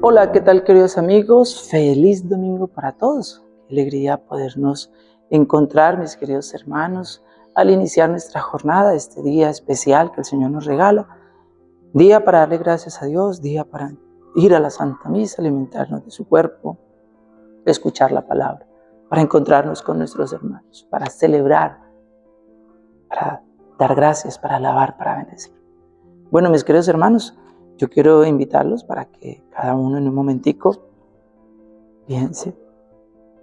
Hola, ¿qué tal queridos amigos? Feliz domingo para todos. Alegría podernos encontrar, mis queridos hermanos, al iniciar nuestra jornada, este día especial que el Señor nos regala. Día para darle gracias a Dios, día para ir a la Santa Misa, alimentarnos de su cuerpo, escuchar la palabra, para encontrarnos con nuestros hermanos, para celebrar, para dar gracias, para alabar, para bendecir. Bueno, mis queridos hermanos, yo quiero invitarlos para que cada uno en un momentico piense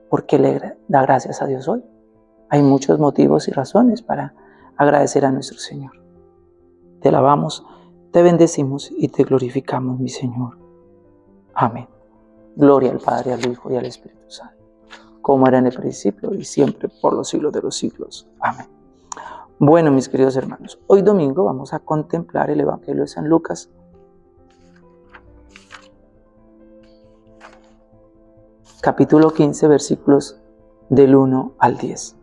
por qué le da gracias a Dios hoy. Hay muchos motivos y razones para agradecer a nuestro Señor. Te alabamos, te bendecimos y te glorificamos, mi Señor. Amén. Gloria al Padre, al Hijo y al Espíritu Santo, como era en el principio y siempre por los siglos de los siglos. Amén. Bueno, mis queridos hermanos, hoy domingo vamos a contemplar el Evangelio de San Lucas, capítulo 15, versículos del 1 al 10.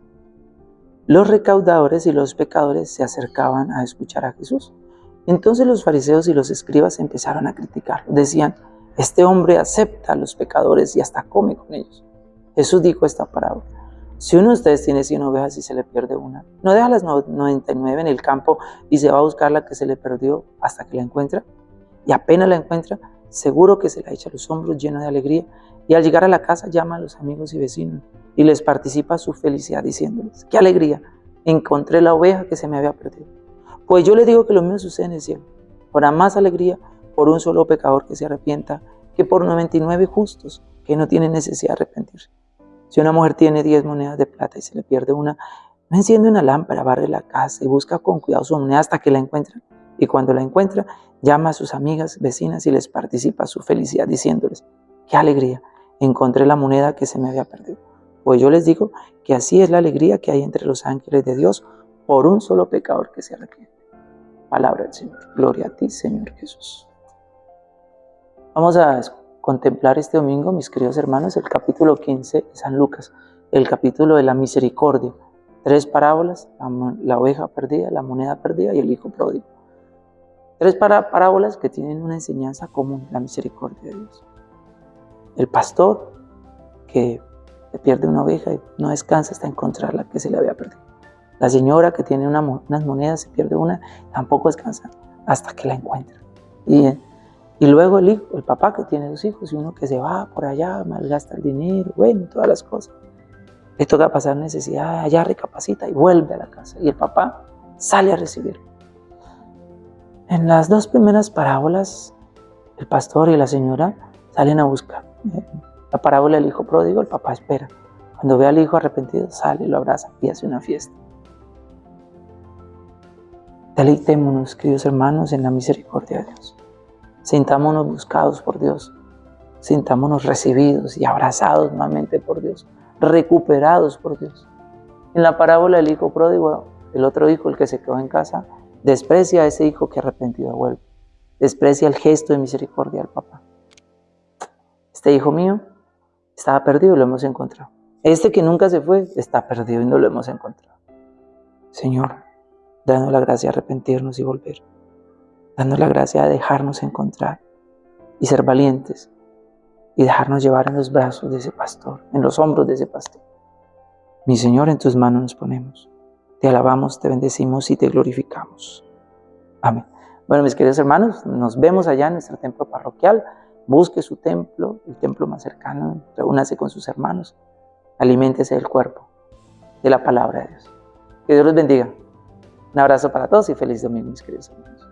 Los recaudadores y los pecadores se acercaban a escuchar a Jesús. Entonces los fariseos y los escribas empezaron a criticarlo. Decían, este hombre acepta a los pecadores y hasta come con ellos. Jesús dijo esta parábola. Si uno de ustedes tiene 100 ovejas y se le pierde una, ¿no deja las 99 en el campo y se va a buscar la que se le perdió hasta que la encuentra? Y apenas la encuentra, seguro que se la echa a los hombros lleno de alegría y al llegar a la casa llama a los amigos y vecinos y les participa su felicidad diciéndoles, qué alegría, encontré la oveja que se me había perdido. Pues yo le digo que lo mismo sucede en el cielo. Habrá más alegría por un solo pecador que se arrepienta que por 99 justos que no tienen necesidad de arrepentirse. Si una mujer tiene 10 monedas de plata y se le pierde una, no enciende una lámpara, barre la casa y busca con cuidado su moneda hasta que la encuentra. Y cuando la encuentra, llama a sus amigas, vecinas y les participa su felicidad diciéndoles, qué alegría, encontré la moneda que se me había perdido. Pues yo les digo que así es la alegría que hay entre los ángeles de Dios por un solo pecador que se arrepiente. Palabra del Señor. Gloria a ti, Señor Jesús. Vamos a contemplar este domingo, mis queridos hermanos, el capítulo 15 de San Lucas, el capítulo de la misericordia. Tres parábolas, la, oveja perdida, la moneda perdida y el hijo pródigo. Tres parábolas que tienen una enseñanza común, la misericordia de Dios el pastor que pierde una oveja y no descansa hasta encontrar la que se le había perdido. La señora que tiene unas monedas, se pierde una, tampoco descansa hasta que la encuentra. Y, y luego el hijo, el papá que tiene dos hijos y uno que se va por allá, malgasta el dinero, bueno, todas las cosas. Le toca pasar necesidad, allá recapacita y vuelve a la casa. Y el papá sale a recibirlo. En las dos primeras parábolas, el pastor y la señora salen a buscar. La parábola del hijo pródigo, el papá espera. Cuando ve al hijo arrepentido, sale, lo abraza y hace una fiesta. Deleitémonos, queridos hermanos, en la misericordia de Dios. Sintámonos buscados por Dios. Sintámonos recibidos y abrazados nuevamente por Dios. Recuperados por Dios. En la parábola del hijo pródigo, el otro hijo, el que se quedó en casa, desprecia a ese hijo que arrepentido vuelve. Desprecia el gesto de misericordia del papá. Este hijo mío estaba perdido y lo hemos encontrado. Este que nunca se fue está perdido y no lo hemos encontrado. Señor, danos la gracia de arrepentirnos y volver. Danos la gracia de dejarnos encontrar y ser valientes y dejarnos llevar en los brazos de ese pastor, en los hombros de ese pastor. Mi Señor, en tus manos nos ponemos. Te alabamos, te bendecimos y te glorificamos. Amén. Bueno, mis queridos hermanos, nos vemos allá en nuestro templo parroquial busque su templo, el templo más cercano, reúnase con sus hermanos, aliméntese del cuerpo, de la palabra de Dios. Que Dios los bendiga. Un abrazo para todos y feliz domingo, mis queridos hermanos.